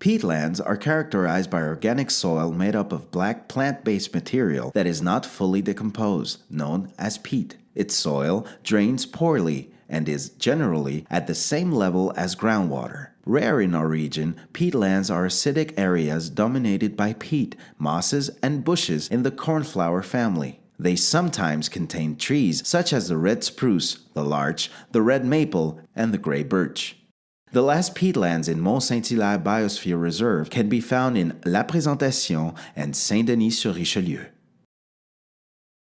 Peatlands are characterized by organic soil made up of black plant-based material that is not fully decomposed, known as peat. Its soil drains poorly and is generally at the same level as groundwater. Rare in our region, peatlands are acidic areas dominated by peat, mosses, and bushes in the cornflower family. They sometimes contain trees such as the red spruce, the larch, the red maple, and the gray birch. The last peatlands in Mont Saint-Hilaire Biosphere Reserve can be found in La Présentation and Saint-Denis-sur-Richelieu.